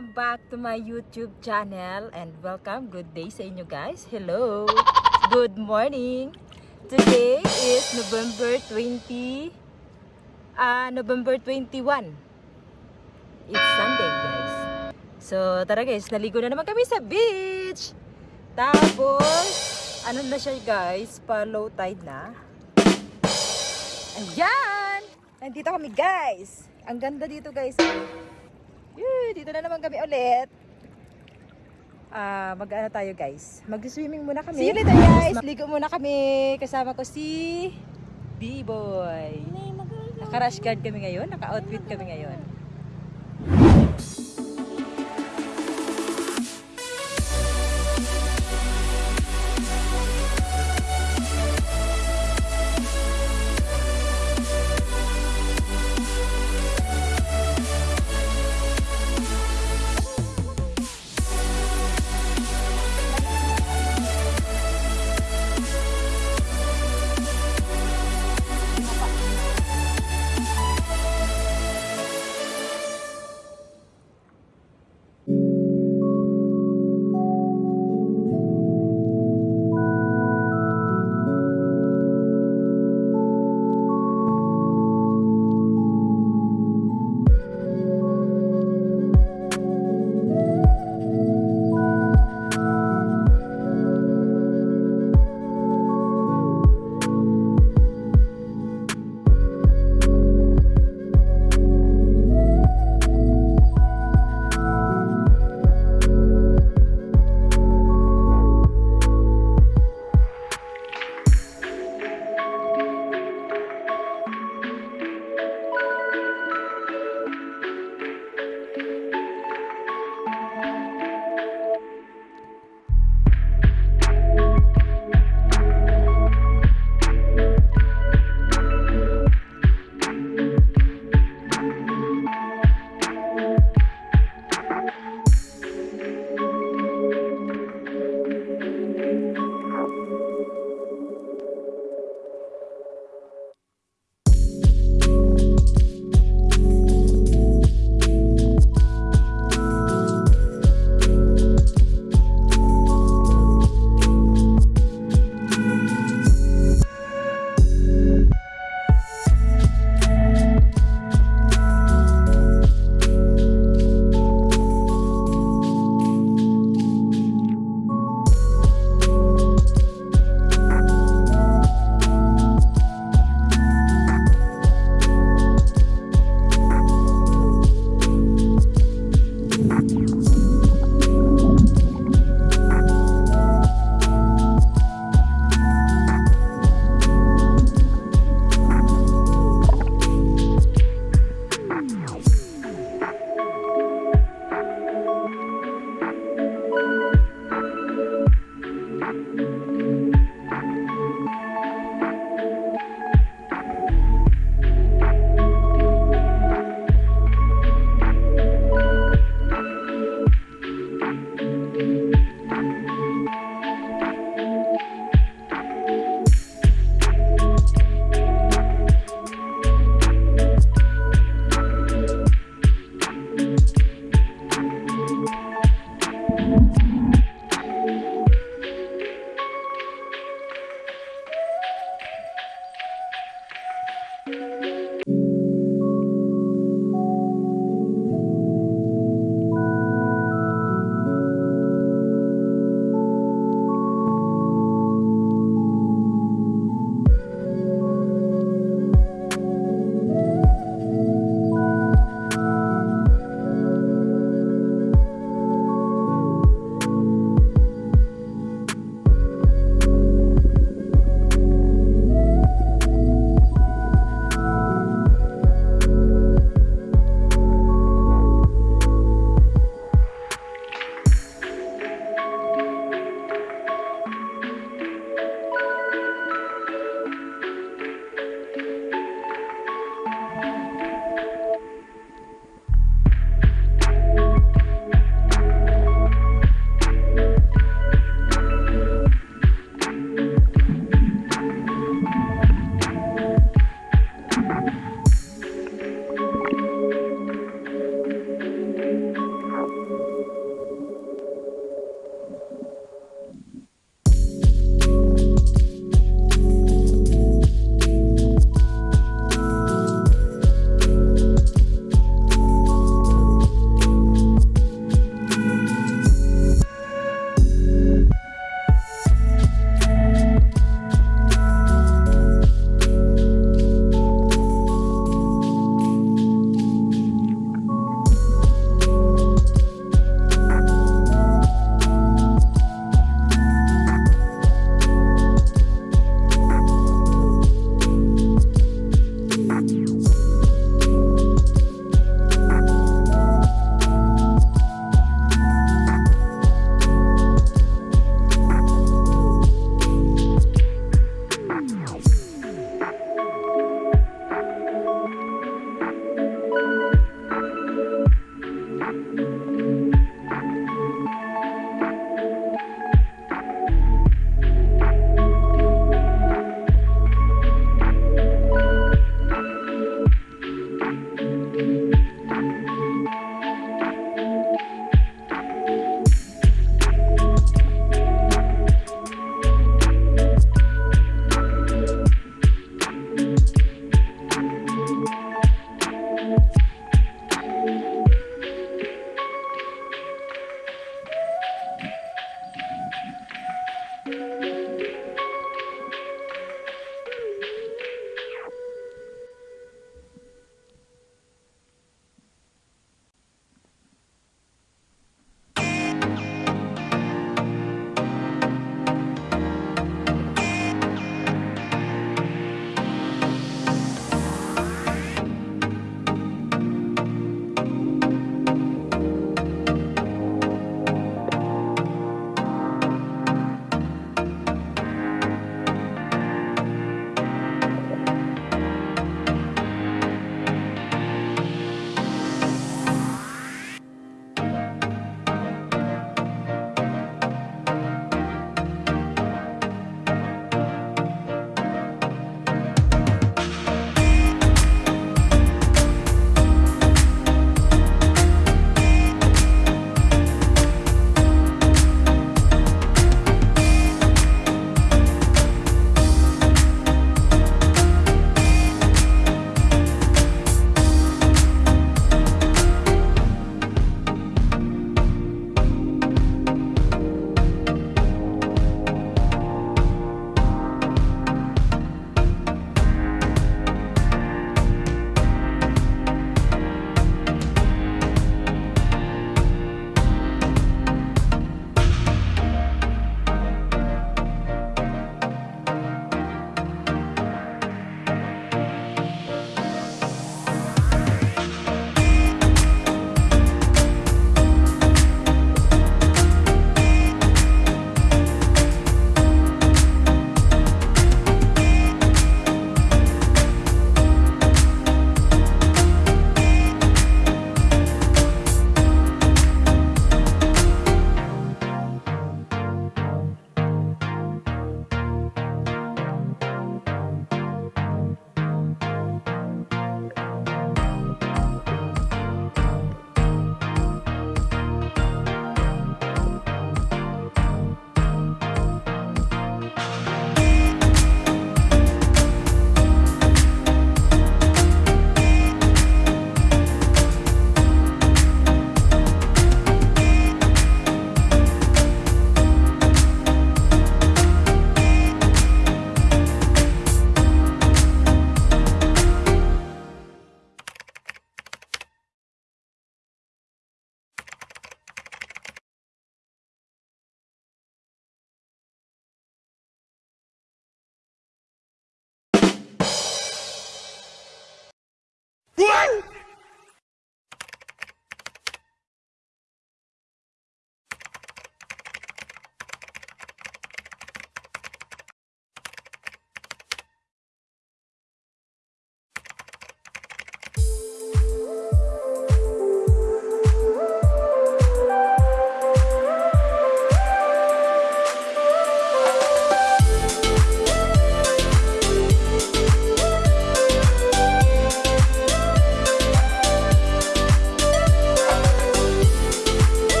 Welcome back to my YouTube channel and welcome. Good day sa inyo guys. Hello. Good morning. Today is November 20 ah November 21. It's Sunday, guys. So, tara guys, naligo na naman kami sa beach. Tapos, ano na siya guys, pa low tide na. Ayan! Nandito kami guys. Ang ganda dito guys. Yay, dito na naman kami ulit. Ah, mag-ano tayo guys. Mag-swimming muna kami. See you later guys. Ligo muna kami. Kasama ko si B-Boy. Naka-rash guard kami ngayon. Naka-outfit kami ngayon.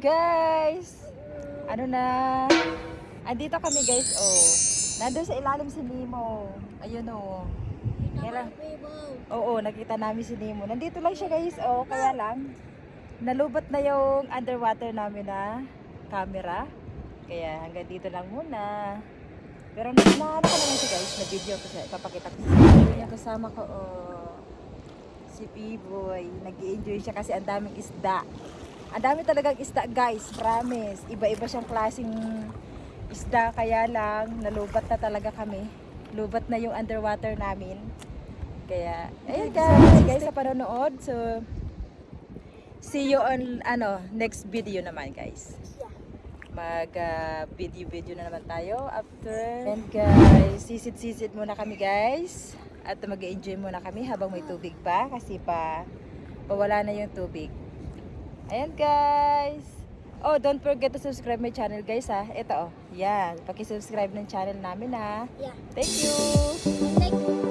Guys. Ano na? Andito kami guys, oh. Nandun sa ilalim si Nemo. Ayun oh. Kaya Oo, nakita namin si Nemo. Nandito lang siya guys, oh. Kaya lang, nalubat na yung underwater namin na camera. Kaya hanggang dito lang muna. Pero na, na ano ko naman siya guys, na video ko siya. Ipapakita ko sa inyo. Kasama ko, oh. Si P-Boy. nag enjoy siya kasi ang daming isda. Ang dami talagang isda guys, promise. Iba-iba siyang klaseng isda kaya lang nalubat na talaga kami. Lubat na yung underwater namin. Kaya, ayun guys, guys sa panonood. So, see you on ano next video naman guys. Mag ah, video video na naman tayo after. And guys, sisid-sisid muna kami guys. At mag-enjoy muna kami habang may tubig pa kasi pa pawala na yung tubig. Ayan guys. Oh, don't forget to subscribe my channel guys ha. Ito oh. Yan. Paki-subscribe ng channel namin ha. Yeah. Thank you. Thank you.